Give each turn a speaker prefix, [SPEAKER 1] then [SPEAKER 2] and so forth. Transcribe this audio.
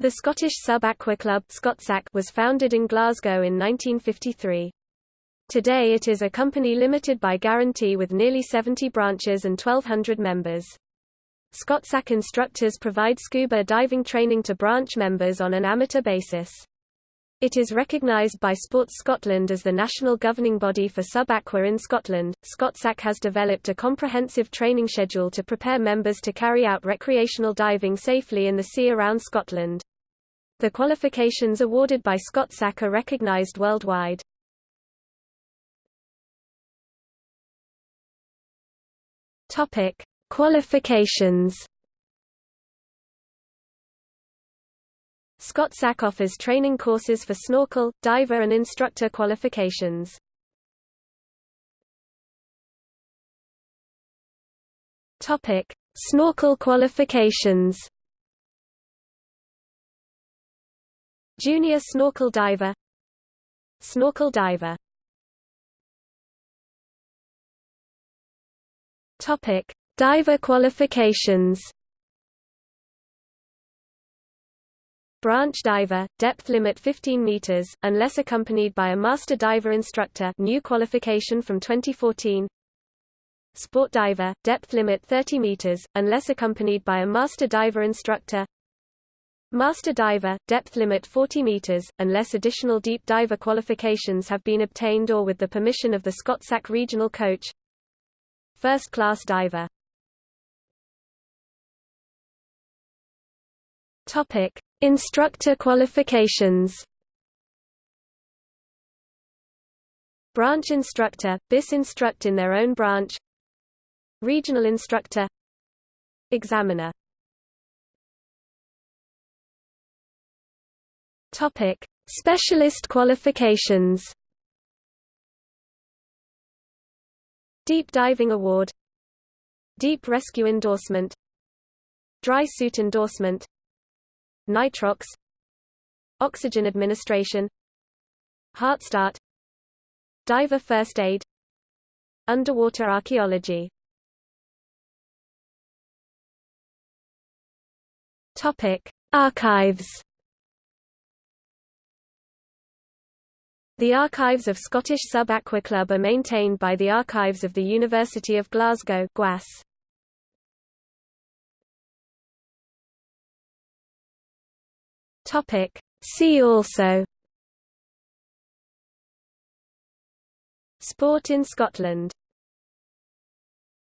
[SPEAKER 1] The Scottish Sub-Aqua Club was founded in Glasgow in 1953. Today it is a company limited by guarantee with nearly 70 branches and 1,200 members. ScotSAC instructors provide scuba diving training to branch members on an amateur basis. It is recognised by Sports Scotland as the national governing body for sub-aqua in Scotland. ScotSAC has developed a comprehensive training schedule to prepare members to carry out recreational diving safely in the sea around Scotland. The qualifications awarded by ScotSAC are recognised worldwide. Topic: Qualifications. ScotSAC offers training courses for snorkel, diver and instructor qualifications. Topic: Snorkel qualifications. Junior snorkel diver Snorkel diver Topic: Diver qualifications Branch diver, depth limit 15 meters, unless accompanied by a master diver instructor new qualification from 2014 Sport diver, depth limit 30 meters, unless accompanied by a master diver instructor. Master diver, depth limit 40 meters, unless additional deep diver qualifications have been obtained or with the permission of the ScotSAC regional coach. First class diver. Topic: Instructor qualifications. Branch instructor, BIS instruct in their own branch. Regional instructor. Examiner. Topic: Specialist qualifications. Deep Diving Award Deep Rescue Endorsement Dry Suit Endorsement Nitrox Oxygen Administration Heart Start Diver First Aid Underwater Archaeology Topic: Archives The archives of Scottish Sub-Aqua Club are maintained by the Archives of the University of Glasgow GWAS. Topic. See also Sport in Scotland